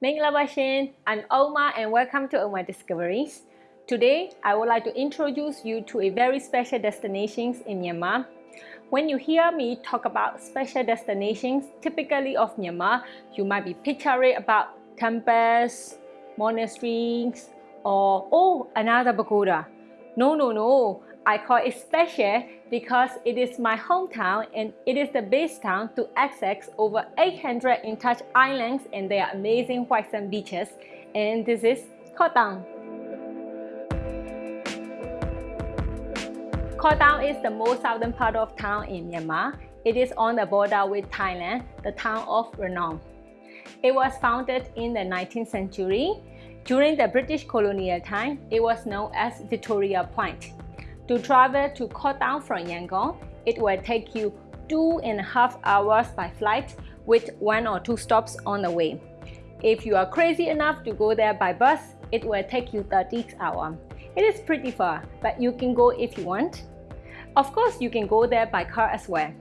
Mingla I'm Oma and welcome to Oma Discoveries. Today, I would like to introduce you to a very special destinations in Myanmar. When you hear me talk about special destinations typically of Myanmar, you might be picturing about temples, monasteries, or oh, another pagoda. No, no, no. I call it special because it is my hometown and it is the base town to access over 800 untouched islands and their amazing white sand beaches. And this is Kawthaung. Koh Tao is the most southern part of town in Myanmar. It is on the border with Thailand, the town of Ranong. It was founded in the 19th century. During the British colonial time, it was known as Victoria Point. To travel to Kawthaung from Yangon, it will take you two and a half hours by flight with one or two stops on the way. If you are crazy enough to go there by bus, it will take you 30 hours. It is pretty far, but you can go if you want. Of course, you can go there by car as well.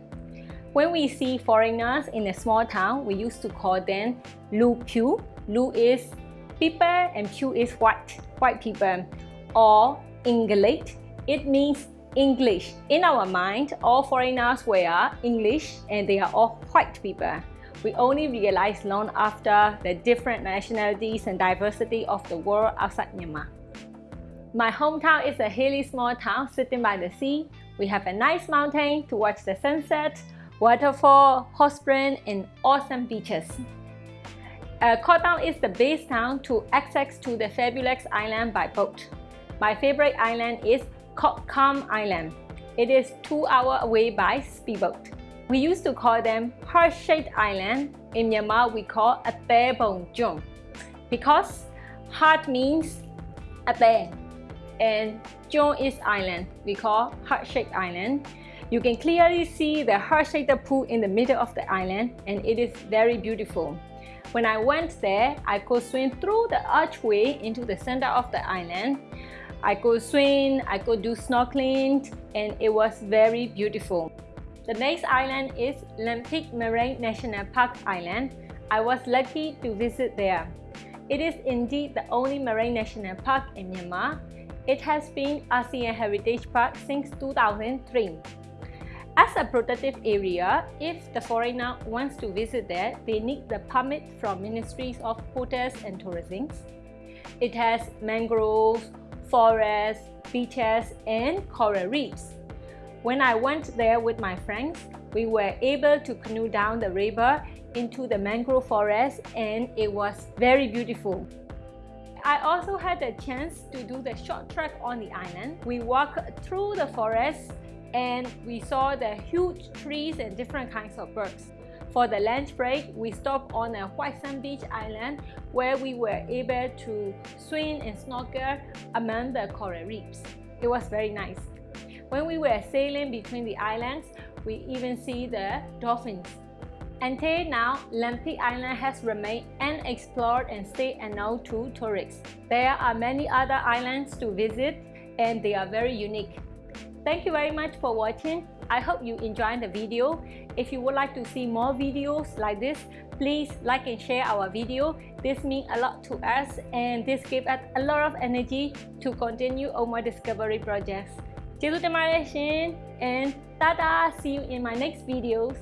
When we see foreigners in a small town, we used to call them Lu Piu. Lu is people and Piu is white, white people. Or English it means English. In our mind, all foreigners were English and they are all white people. We only realized long after the different nationalities and diversity of the world outside Myanmar. My hometown is a hilly small town sitting by the sea. We have a nice mountain to watch the sunset, waterfall, hot spring, and awesome beaches. Uh, Kawthaung is the base town to access to the fabulous island by boat. My favorite island is Koh Kam Island. It is two hours away by speedboat. We used to call them heart-shaped island. In Myanmar, we call Ate Bong Jung because heart means Ate and Jung is island. We call heart-shaped island. You can clearly see the heart-shaped pool in the middle of the island and it is very beautiful. When I went there, I could swim through the archway into the center of the island. I could swim, I could do snorkeling, and it was very beautiful. The next island is Lampi Marine National Park Island. I was lucky to visit there. It is indeed the only marine national park in Myanmar. It has been ASEAN Heritage Park since 2003. As a protective area, if the foreigner wants to visit there, they need the permit from Ministries of Hotels and Tourism. It has mangroves, forests, beaches, and coral reefs. When I went there with my friends, we were able to canoe down the river into the mangrove forest and it was very beautiful. I also had the chance to do the short trek on the island. We walked through the forest and we saw the huge trees and different kinds of birds. For the lunch break, we stopped on a white sand beach island where we were able to swim and snorkel among the coral reefs. It was very nice. When we were sailing between the islands, we even see the dolphins. Until now, Lampi Island has remained unexplored and still unknown to tourists. There are many other islands to visit and they are very unique. Thank you very much for watching. I hope you enjoyed the video. If you would like to see more videos like this, please like and share our video. This means a lot to us and this gives us a lot of energy to continue on my discovery projects. ကျေးဇူးတင်ပါတယ်ရှင် and tada see you in my next videos